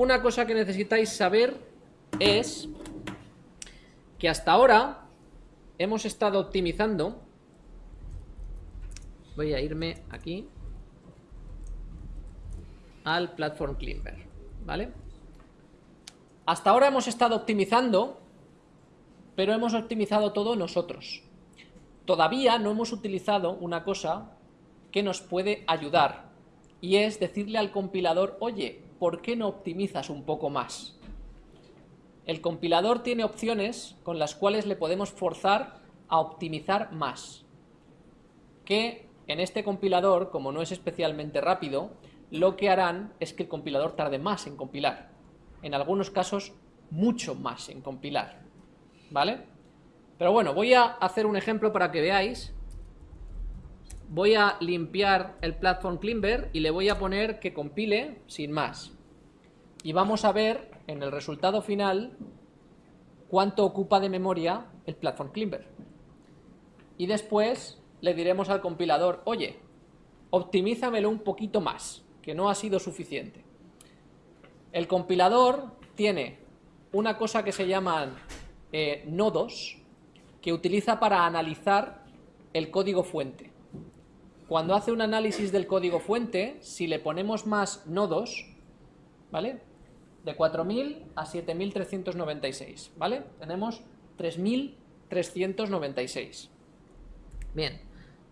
una cosa que necesitáis saber es que hasta ahora hemos estado optimizando. Voy a irme aquí al Platform Climber, ¿vale? Hasta ahora hemos estado optimizando, pero hemos optimizado todo nosotros. Todavía no hemos utilizado una cosa que nos puede ayudar, y es decirle al compilador, oye, ¿por qué no optimizas un poco más? El compilador tiene opciones con las cuales le podemos forzar a optimizar más, que en este compilador, como no es especialmente rápido, lo que harán es que el compilador tarde más en compilar. En algunos casos, mucho más en compilar. ¿Vale? Pero bueno, voy a hacer un ejemplo para que veáis. Voy a limpiar el Platform Climber y le voy a poner que compile sin más. Y vamos a ver en el resultado final cuánto ocupa de memoria el Platform Climber. Y después le diremos al compilador, oye, optimízamelo un poquito más que no ha sido suficiente. El compilador tiene una cosa que se llaman eh, nodos que utiliza para analizar el código fuente. Cuando hace un análisis del código fuente, si le ponemos más nodos, ¿vale? De 4.000 a 7.396, ¿vale? Tenemos 3.396. Bien,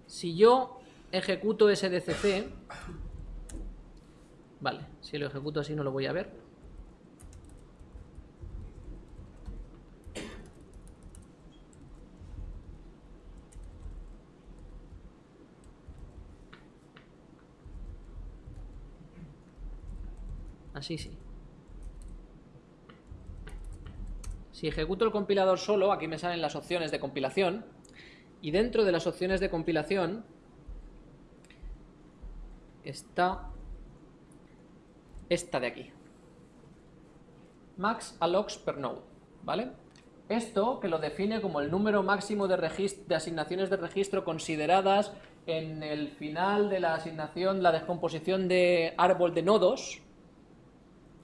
si yo ejecuto SDCC, Vale, si lo ejecuto así no lo voy a ver. Así sí. Si ejecuto el compilador solo, aquí me salen las opciones de compilación. Y dentro de las opciones de compilación está esta de aquí. Max allocs per node, ¿vale? Esto que lo define como el número máximo de, de asignaciones de registro consideradas en el final de la asignación, la descomposición de árbol de nodos,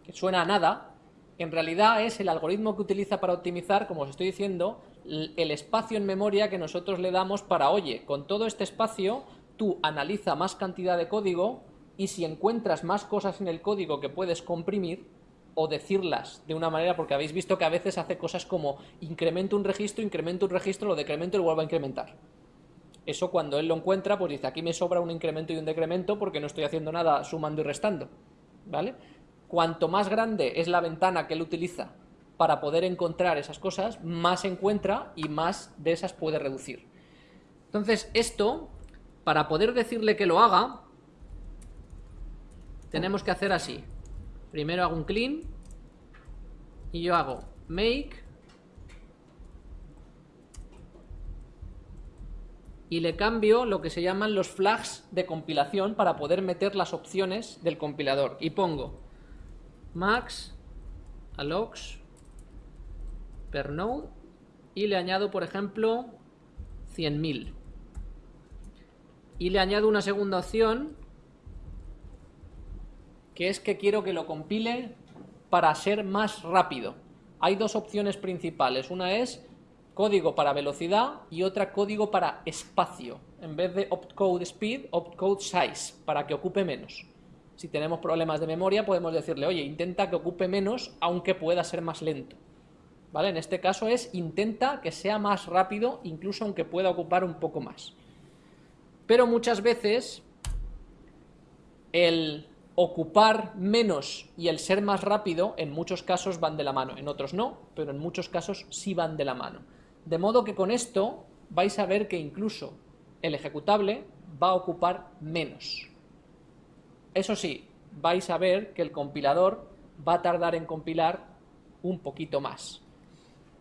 que suena a nada, en realidad es el algoritmo que utiliza para optimizar, como os estoy diciendo, el espacio en memoria que nosotros le damos para, oye, con todo este espacio, tú analiza más cantidad de código y si encuentras más cosas en el código que puedes comprimir o decirlas de una manera, porque habéis visto que a veces hace cosas como incremento un registro, incremento un registro, lo decremento y lo vuelvo a incrementar. Eso cuando él lo encuentra, pues dice, aquí me sobra un incremento y un decremento porque no estoy haciendo nada sumando y restando. ¿Vale? Cuanto más grande es la ventana que él utiliza para poder encontrar esas cosas, más encuentra y más de esas puede reducir. Entonces, esto, para poder decirle que lo haga, tenemos que hacer así. Primero hago un clean y yo hago make y le cambio lo que se llaman los flags de compilación para poder meter las opciones del compilador. Y pongo max allocs per node y le añado, por ejemplo, 100.000. Y le añado una segunda opción que es que quiero que lo compile para ser más rápido. Hay dos opciones principales, una es código para velocidad y otra código para espacio. En vez de opcode speed, opcode size, para que ocupe menos. Si tenemos problemas de memoria podemos decirle, oye, intenta que ocupe menos aunque pueda ser más lento. ¿Vale? En este caso es intenta que sea más rápido incluso aunque pueda ocupar un poco más. Pero muchas veces el ocupar menos y el ser más rápido en muchos casos van de la mano, en otros no, pero en muchos casos sí van de la mano. De modo que con esto vais a ver que incluso el ejecutable va a ocupar menos. Eso sí, vais a ver que el compilador va a tardar en compilar un poquito más.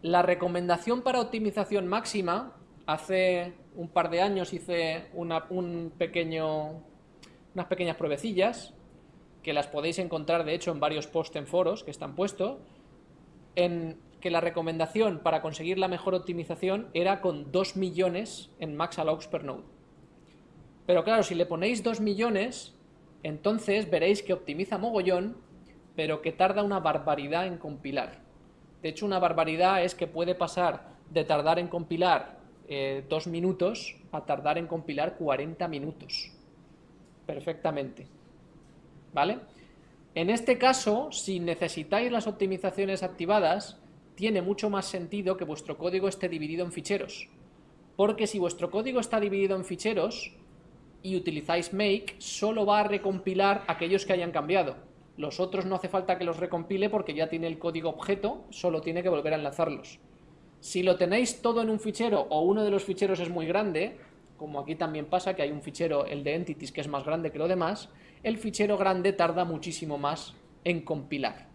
La recomendación para optimización máxima, hace un par de años hice unas pequeñas pruebecillas que las podéis encontrar de hecho en varios posts en foros que están puestos, en que la recomendación para conseguir la mejor optimización era con 2 millones en max allocs per node. Pero claro, si le ponéis 2 millones, entonces veréis que optimiza mogollón, pero que tarda una barbaridad en compilar. De hecho, una barbaridad es que puede pasar de tardar en compilar eh, dos minutos a tardar en compilar 40 minutos. Perfectamente. ¿Vale? En este caso, si necesitáis las optimizaciones activadas, tiene mucho más sentido que vuestro código esté dividido en ficheros. Porque si vuestro código está dividido en ficheros y utilizáis make, solo va a recompilar aquellos que hayan cambiado. Los otros no hace falta que los recompile porque ya tiene el código objeto, solo tiene que volver a enlazarlos. Si lo tenéis todo en un fichero o uno de los ficheros es muy grande, como aquí también pasa que hay un fichero, el de entities, que es más grande que lo demás, el fichero grande tarda muchísimo más en compilar.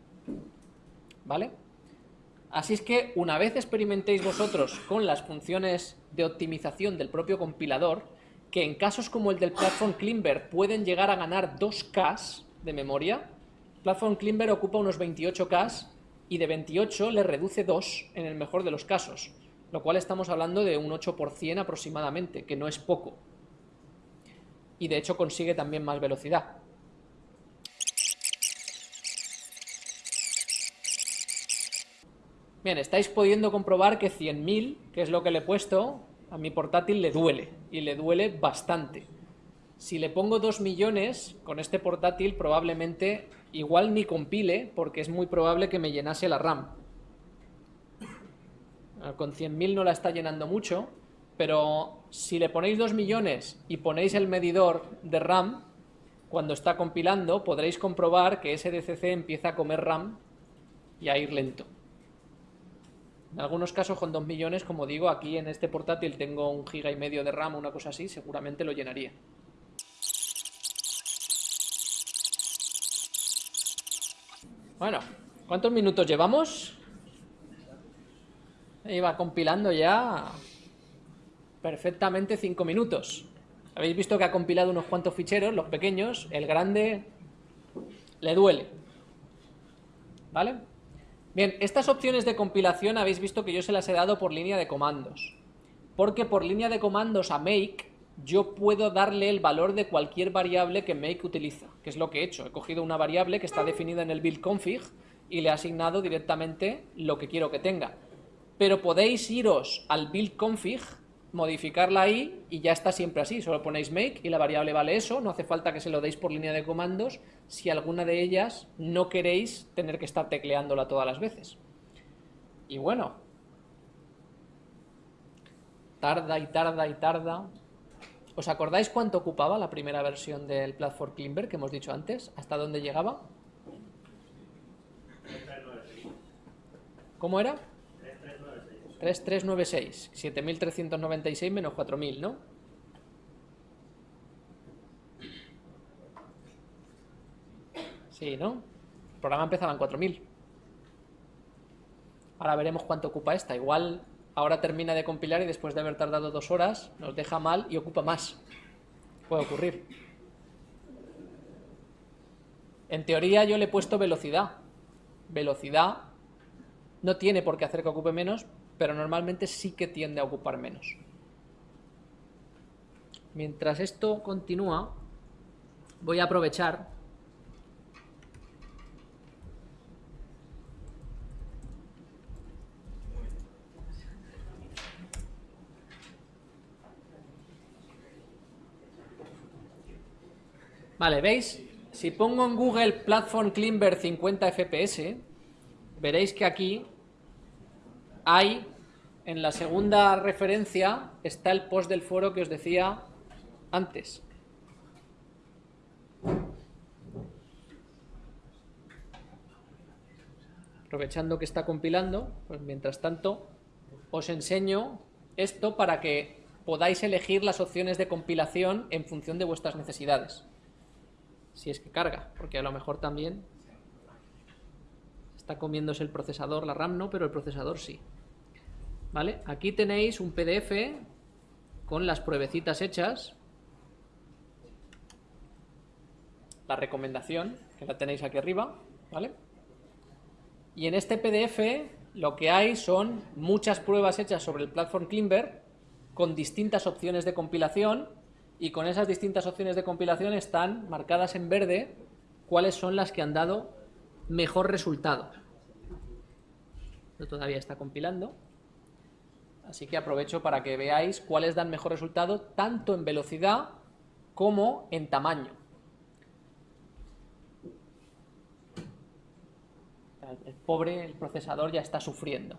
¿Vale? Así es que una vez experimentéis vosotros con las funciones de optimización del propio compilador, que en casos como el del Platform Climber pueden llegar a ganar 2K de memoria, Platform Climber ocupa unos 28K y de 28 le reduce 2 en el mejor de los casos, lo cual estamos hablando de un 8% aproximadamente, que no es poco. Y de hecho consigue también más velocidad. Bien, estáis pudiendo comprobar que 100.000, que es lo que le he puesto, a mi portátil le duele, y le duele bastante. Si le pongo 2 millones con este portátil, probablemente igual ni compile, porque es muy probable que me llenase la RAM. Ah, con 100.000 no la está llenando mucho, pero si le ponéis 2 millones y ponéis el medidor de RAM, cuando está compilando podréis comprobar que ese DCC empieza a comer RAM y a ir lento. En algunos casos con 2 millones, como digo, aquí en este portátil tengo un giga y medio de RAM una cosa así, seguramente lo llenaría. Bueno, ¿cuántos minutos llevamos? Iba compilando ya perfectamente 5 minutos. Habéis visto que ha compilado unos cuantos ficheros, los pequeños, el grande le duele. ¿Vale? Bien, estas opciones de compilación habéis visto que yo se las he dado por línea de comandos. Porque por línea de comandos a make yo puedo darle el valor de cualquier variable que make utiliza, que es lo que he hecho. He cogido una variable que está definida en el build config y le he asignado directamente lo que quiero que tenga. Pero podéis iros al build config, modificarla ahí y ya está siempre así. Solo ponéis make y la variable vale eso, no hace falta que se lo deis por línea de comandos si alguna de ellas no queréis tener que estar tecleándola todas las veces. Y bueno, tarda y tarda y tarda ¿Os acordáis cuánto ocupaba la primera versión del Platform Climber que hemos dicho antes? ¿Hasta dónde llegaba? ¿Cómo era? 3396. 7396 menos 4000, ¿no? Sí, ¿no? El programa empezaba en 4000. Ahora veremos cuánto ocupa esta. Igual ahora termina de compilar y después de haber tardado dos horas nos deja mal y ocupa más. Puede ocurrir. En teoría yo le he puesto velocidad. Velocidad no tiene por qué hacer que ocupe menos, pero normalmente sí que tiende a ocupar menos. Mientras esto continúa, voy a aprovechar Vale, ¿veis? Si pongo en Google Platform Climber 50 FPS, veréis que aquí hay, en la segunda referencia, está el post del foro que os decía antes. Aprovechando que está compilando, pues mientras tanto os enseño esto para que podáis elegir las opciones de compilación en función de vuestras necesidades si es que carga, porque a lo mejor también está comiéndose el procesador, la RAM no, pero el procesador sí. ¿Vale? Aquí tenéis un PDF con las pruebecitas hechas, la recomendación, que la tenéis aquí arriba, ¿vale? Y en este PDF lo que hay son muchas pruebas hechas sobre el Platform Climber con distintas opciones de compilación y con esas distintas opciones de compilación están marcadas en verde cuáles son las que han dado mejor resultado. todavía está compilando. Así que aprovecho para que veáis cuáles dan mejor resultado tanto en velocidad como en tamaño. El pobre el procesador ya está sufriendo.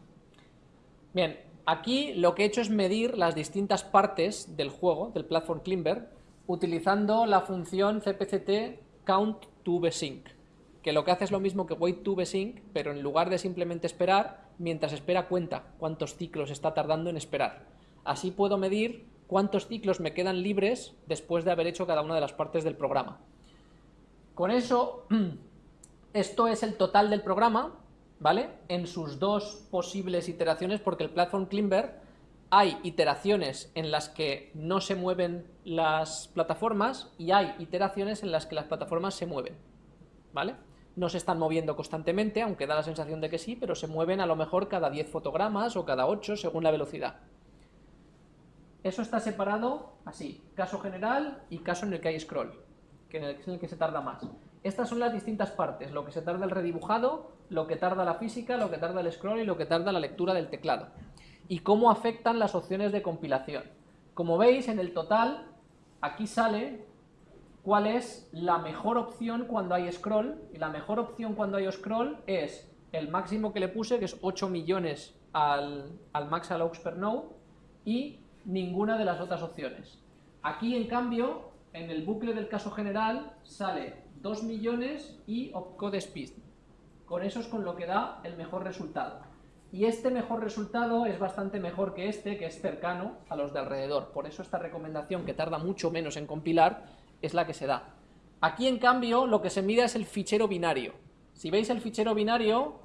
Bien, aquí lo que he hecho es medir las distintas partes del juego, del Platform Climber, utilizando la función cpct count to besync, que lo que hace es lo mismo que wait to besync, pero en lugar de simplemente esperar, mientras espera cuenta cuántos ciclos está tardando en esperar. Así puedo medir cuántos ciclos me quedan libres después de haber hecho cada una de las partes del programa. Con eso, esto es el total del programa, ¿vale? En sus dos posibles iteraciones, porque el Platform Climber hay iteraciones en las que no se mueven las plataformas y hay iteraciones en las que las plataformas se mueven, ¿vale? No se están moviendo constantemente, aunque da la sensación de que sí, pero se mueven a lo mejor cada 10 fotogramas o cada 8 según la velocidad. Eso está separado así, caso general y caso en el que hay scroll, que es en el que se tarda más. Estas son las distintas partes, lo que se tarda el redibujado, lo que tarda la física, lo que tarda el scroll y lo que tarda la lectura del teclado y cómo afectan las opciones de compilación. Como veis, en el total, aquí sale cuál es la mejor opción cuando hay scroll, y la mejor opción cuando hay scroll es el máximo que le puse, que es 8 millones al, al max allows per node, y ninguna de las otras opciones. Aquí, en cambio, en el bucle del caso general, sale 2 millones y opcode speed. Con eso es con lo que da el mejor resultado. Y este mejor resultado es bastante mejor que este, que es cercano a los de alrededor. Por eso esta recomendación, que tarda mucho menos en compilar, es la que se da. Aquí, en cambio, lo que se mide es el fichero binario. Si veis el fichero binario,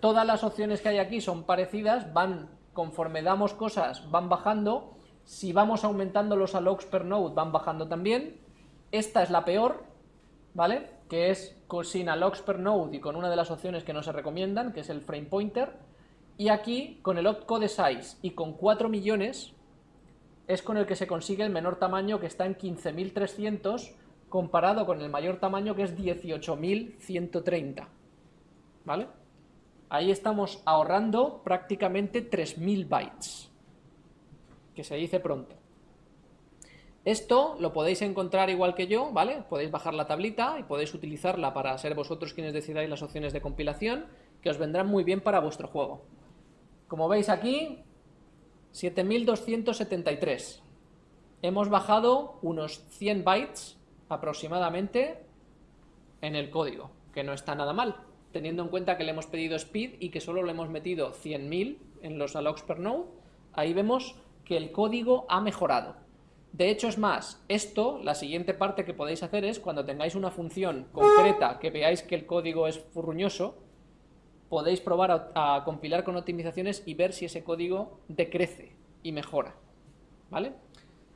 todas las opciones que hay aquí son parecidas, van, conforme damos cosas, van bajando. Si vamos aumentando los allocs per node, van bajando también. Esta es la peor, ¿vale? Que es sin allocs per node y con una de las opciones que no se recomiendan, que es el frame pointer y aquí, con el opcode size y con 4 millones, es con el que se consigue el menor tamaño que está en 15.300 comparado con el mayor tamaño que es 18.130. ¿Vale? Ahí estamos ahorrando prácticamente 3.000 bytes, que se dice pronto. Esto lo podéis encontrar igual que yo, ¿vale? Podéis bajar la tablita y podéis utilizarla para ser vosotros quienes decidáis las opciones de compilación, que os vendrán muy bien para vuestro juego. Como veis aquí, 7273. Hemos bajado unos 100 bytes aproximadamente en el código, que no está nada mal, teniendo en cuenta que le hemos pedido speed y que solo le hemos metido 100.000 en los allocs per node, ahí vemos que el código ha mejorado. De hecho, es más, esto, la siguiente parte que podéis hacer es, cuando tengáis una función concreta que veáis que el código es furruñoso, podéis probar a, compilar con optimizaciones y ver si ese código decrece y mejora. ¿Vale?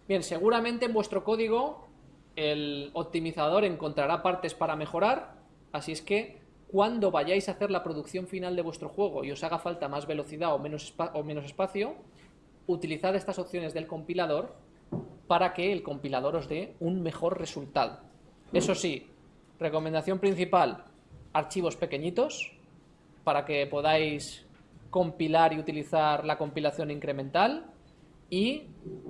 Bien, seguramente en vuestro código el optimizador encontrará partes para mejorar, así es que cuando vayáis a hacer la producción final de vuestro juego y os haga falta más velocidad o menos, o menos espacio, utilizad estas opciones del compilador para que el compilador os dé un mejor resultado. Eso sí, recomendación principal, archivos pequeñitos, para que podáis compilar y utilizar la compilación incremental y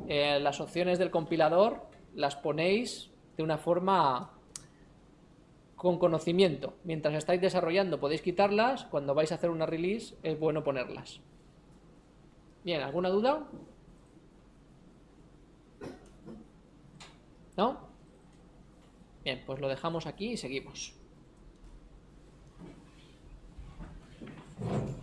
eh, las opciones del compilador las ponéis de una forma con conocimiento. Mientras estáis desarrollando podéis quitarlas, cuando vais a hacer una release es bueno ponerlas. Bien, ¿alguna duda? ¿No? Bien, pues lo dejamos aquí y seguimos. Thank you.